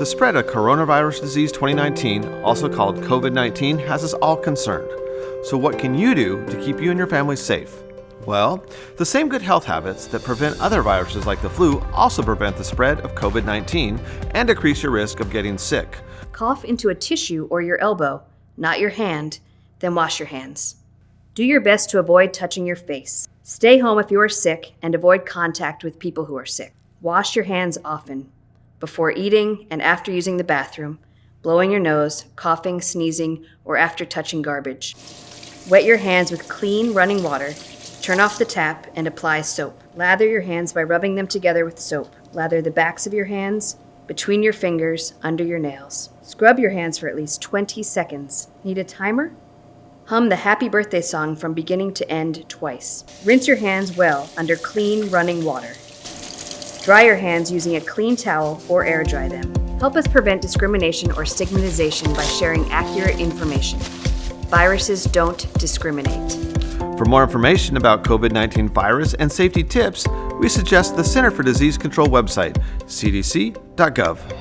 The spread of coronavirus disease 2019, also called COVID 19, has us all concerned. So, what can you do to keep you and your family safe? Well, the same good health habits that prevent other viruses like the flu also prevent the spread of COVID 19 and decrease your risk of getting sick. Cough into a tissue or your elbow, not your hand, then wash your hands. Do your best to avoid touching your face. Stay home if you are sick and avoid contact with people who are sick. Wash your hands often, before eating and after using the bathroom, blowing your nose, coughing, sneezing, or after touching garbage. Wet your hands with clean running water, turn off the tap, and apply soap. Lather your hands by rubbing them together with soap. Lather the backs of your hands, between your fingers, under your nails. Scrub your hands for at least 20 seconds. Need a timer? Hum the happy birthday song from beginning to end twice. Rinse your hands well under clean running water. Dry your hands using a clean towel or air dry them. Help us prevent discrimination or stigmatization by sharing accurate information. Viruses don't discriminate. For more information about COVID 19 virus and safety tips, we suggest the Center for Disease Control website, cdc.gov.